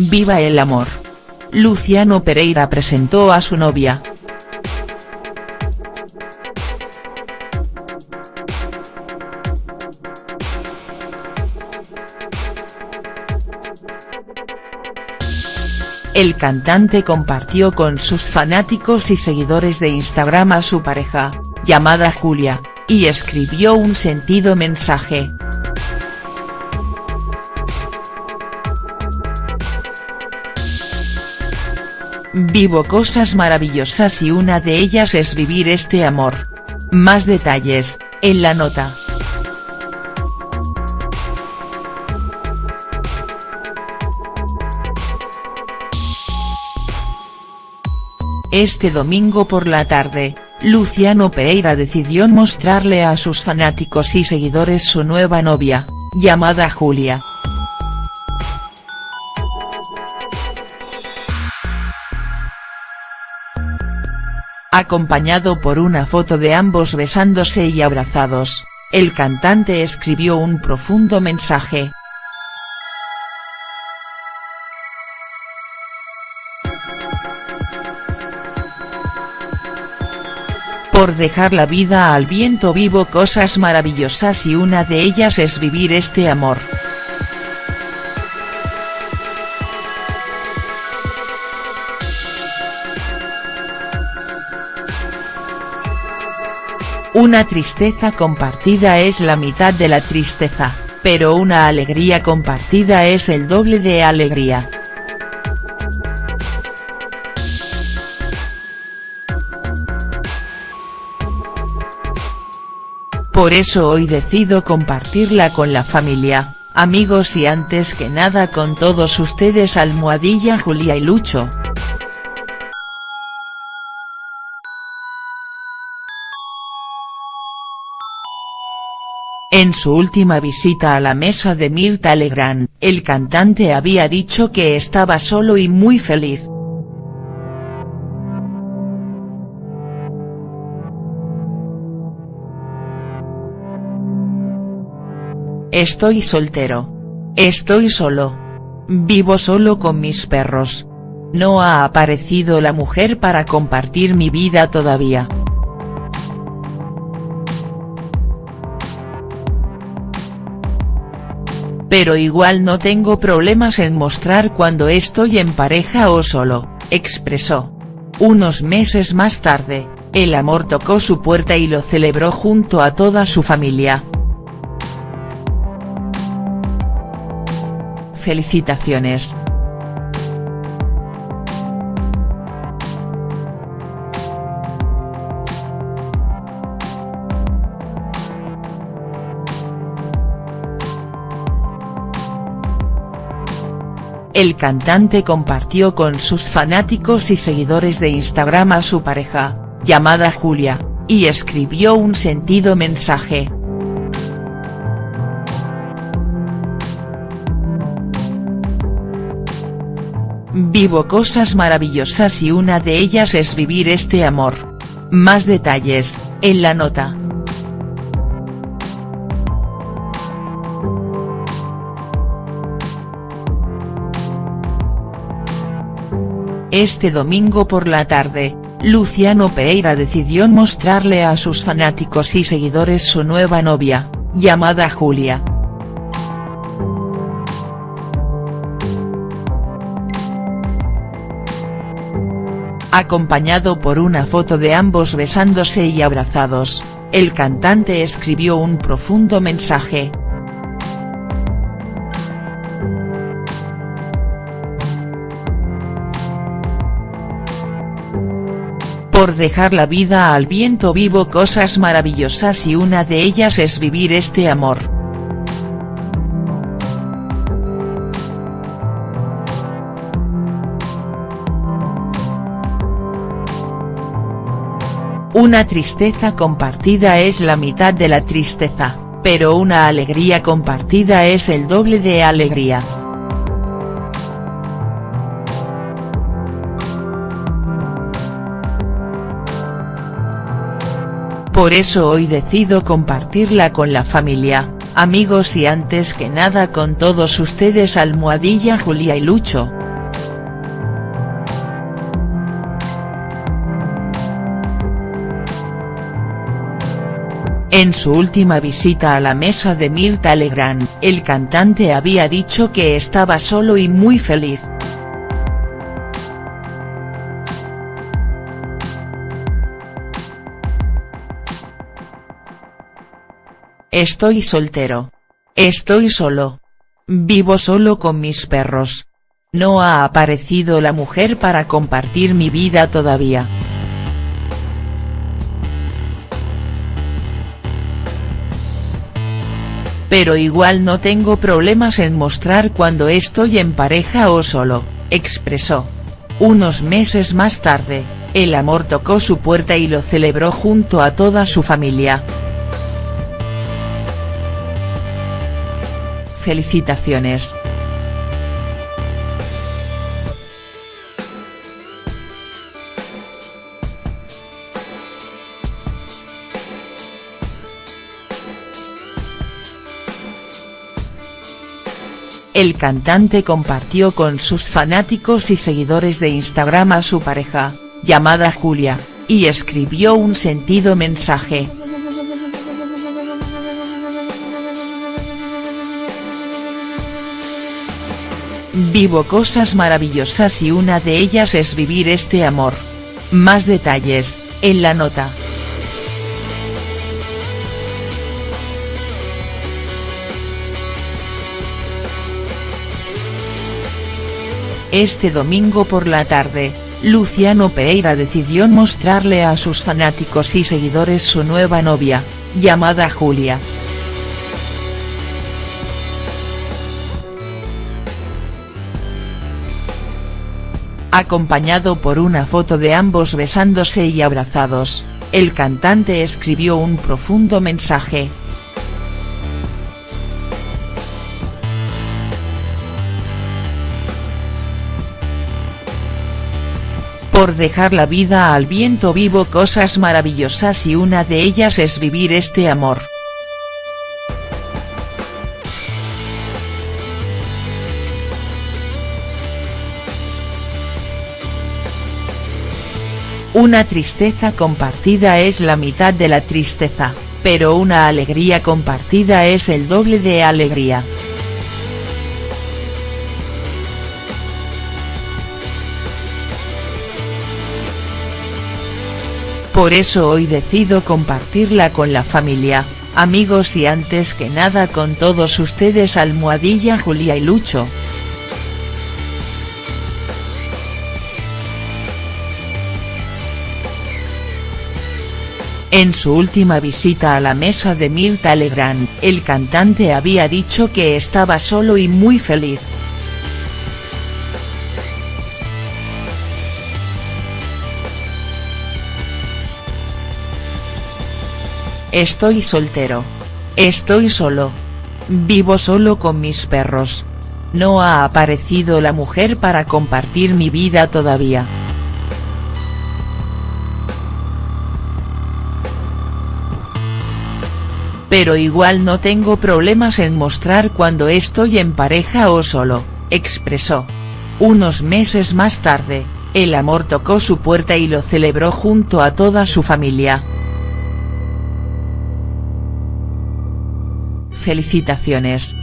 Viva el amor. Luciano Pereira presentó a su novia. El cantante compartió con sus fanáticos y seguidores de Instagram a su pareja, llamada Julia, y escribió un sentido mensaje. Vivo cosas maravillosas y una de ellas es vivir este amor. Más detalles, en la nota. Este domingo por la tarde, Luciano Pereira decidió mostrarle a sus fanáticos y seguidores su nueva novia, llamada Julia. Acompañado por una foto de ambos besándose y abrazados, el cantante escribió un profundo mensaje. Por dejar la vida al viento vivo cosas maravillosas y una de ellas es vivir este amor. Una tristeza compartida es la mitad de la tristeza, pero una alegría compartida es el doble de alegría. Por eso hoy decido compartirla con la familia, amigos y antes que nada con todos ustedes Almohadilla Julia y Lucho. En su última visita a la mesa de Mirta Legrand, el cantante había dicho que estaba solo y muy feliz. Estoy soltero. Estoy solo. Vivo solo con mis perros. No ha aparecido la mujer para compartir mi vida todavía. Pero igual no tengo problemas en mostrar cuando estoy en pareja o solo, expresó. Unos meses más tarde, el amor tocó su puerta y lo celebró junto a toda su familia. Felicitaciones. El cantante compartió con sus fanáticos y seguidores de Instagram a su pareja, llamada Julia, y escribió un sentido mensaje. Vivo cosas maravillosas y una de ellas es vivir este amor. Más detalles, en la nota. Este domingo por la tarde, Luciano Pereira decidió mostrarle a sus fanáticos y seguidores su nueva novia, llamada Julia. Acompañado por una foto de ambos besándose y abrazados, el cantante escribió un profundo mensaje. Por dejar la vida al viento vivo cosas maravillosas y una de ellas es vivir este amor. Una tristeza compartida es la mitad de la tristeza, pero una alegría compartida es el doble de alegría. Por eso hoy decido compartirla con la familia, amigos y antes que nada con todos ustedes almohadilla Julia y Lucho. En su última visita a la mesa de Mirta Legrand, el cantante había dicho que estaba solo y muy feliz. Estoy soltero. Estoy solo. Vivo solo con mis perros. No ha aparecido la mujer para compartir mi vida todavía. Pero igual no tengo problemas en mostrar cuando estoy en pareja o solo, expresó. Unos meses más tarde, el amor tocó su puerta y lo celebró junto a toda su familia. Felicitaciones. El cantante compartió con sus fanáticos y seguidores de Instagram a su pareja, llamada Julia, y escribió un sentido mensaje. Vivo cosas maravillosas y una de ellas es vivir este amor. Más detalles, en la nota. Este domingo por la tarde, Luciano Pereira decidió mostrarle a sus fanáticos y seguidores su nueva novia, llamada Julia. Acompañado por una foto de ambos besándose y abrazados, el cantante escribió un profundo mensaje, por dejar la vida al viento vivo cosas maravillosas y una de ellas es vivir este amor. Una tristeza compartida es la mitad de la tristeza, pero una alegría compartida es el doble de alegría. Por eso hoy decido compartirla con la familia, amigos y antes que nada con todos ustedes Almohadilla Julia y Lucho. En su última visita a la mesa de Mirta Legrand, el cantante había dicho que estaba solo y muy feliz. Estoy soltero. Estoy solo. Vivo solo con mis perros. No ha aparecido la mujer para compartir mi vida todavía. Pero igual no tengo problemas en mostrar cuando estoy en pareja o solo, expresó. Unos meses más tarde, el amor tocó su puerta y lo celebró junto a toda su familia. Felicitaciones.